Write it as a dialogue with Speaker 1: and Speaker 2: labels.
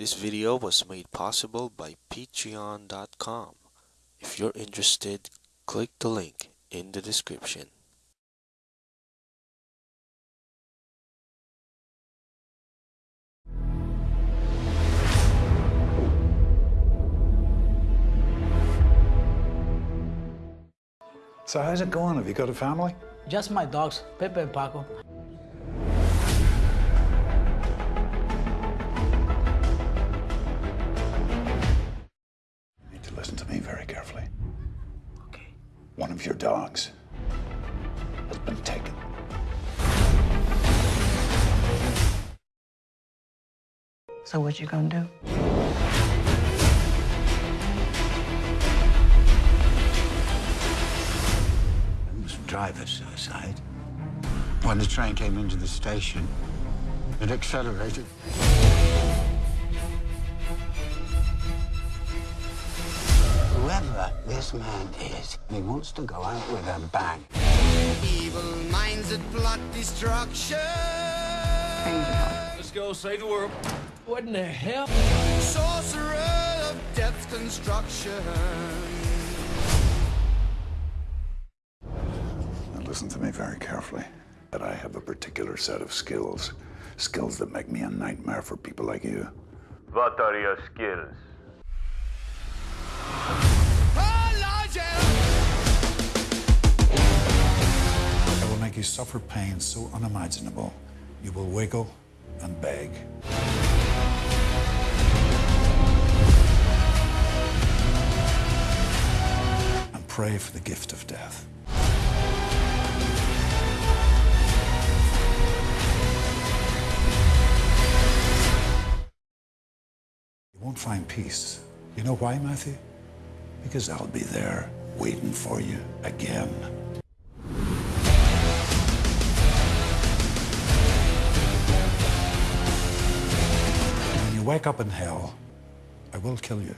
Speaker 1: This video was made possible by patreon.com. If you're interested, click the link in the description.
Speaker 2: So how's it going? Have you got a family?
Speaker 3: Just my dogs, Pepe and Paco.
Speaker 2: Very carefully.
Speaker 3: Okay.
Speaker 2: One of your dogs has been taken.
Speaker 4: So what you gonna do?
Speaker 5: It was driver's suicide. When the train came into the station, it accelerated. Whoever this man is, he wants to go out with a bang.
Speaker 6: Evil minds that plot destruction.
Speaker 7: Let's go save the world.
Speaker 3: What in the hell?
Speaker 6: Sorcerer of death's construction.
Speaker 2: Now listen to me very carefully. That I have a particular set of skills. Skills that make me a nightmare for people like you.
Speaker 8: What are your skills?
Speaker 2: You suffer pain so unimaginable, you will wiggle and beg. And pray for the gift of death. You won't find peace. You know why, Matthew? Because I'll be there waiting for you again. Wake up in hell, I will kill you.